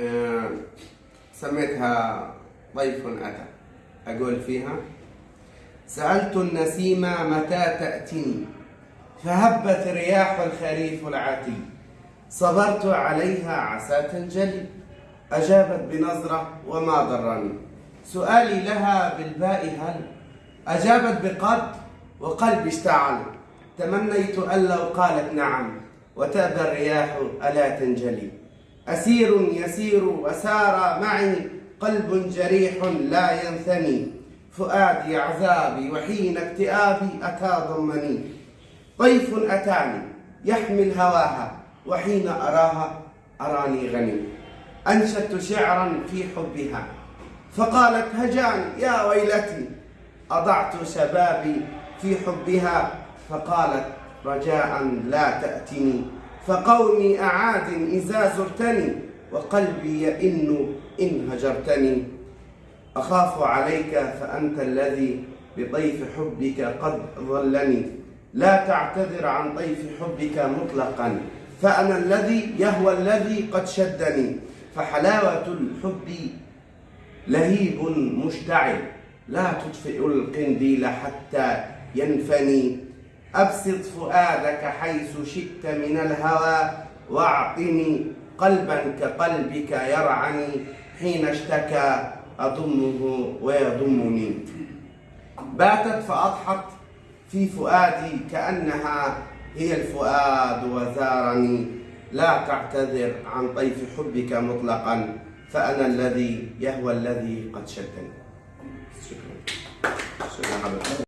آه، سميتها ضيف أتى. أقول فيها سألت النسيم متى تأتني فهبت رياح الخريف العاتي صبرت عليها عسى تنجلي. أجابت بنظرة وما ضرني. سؤالي لها بالباء هل؟ أجابت بقد وقلبي اشتعل. تمنيت أن لو قالت نعم. وتأبى الرياح ألا تنجلي. أسير يسير وسار معي قلب جريح لا ينثني. فؤادي عذابي وحين اكتئابي أتى ضمني. ضيف أتاني يحمل هواها وحين أراها أراني غني. أنشدت شعرا في حبها فقالت هجاني يا ويلتي. أضعت شبابي في حبها فقالت رجاء لا تأتني. فقومي أعاد إذا زرتني وقلبي يئن إن هجرتني. أخاف عليك فأنت الذي بطيف حبك قد ظلني. لا تعتذر عن طيف حبك مطلقا فأنا الذي يهوى الذي قد شدني. فحلاوة الحب لهيب مشتعل لا تطفئ القنديل حتى ينفني. أبسط فؤادك حيث شئت من الهوى وأعطني قلبا كقلبك يرعني حين اشتكى أضمه ويضمني. باتت فأضحت في فؤادي كأنها هي الفؤاد وزارني. لا تعتذر عن طيف حبك مطلقا فأنا الذي يهوى الذي قد شدني شكرا. شكرا.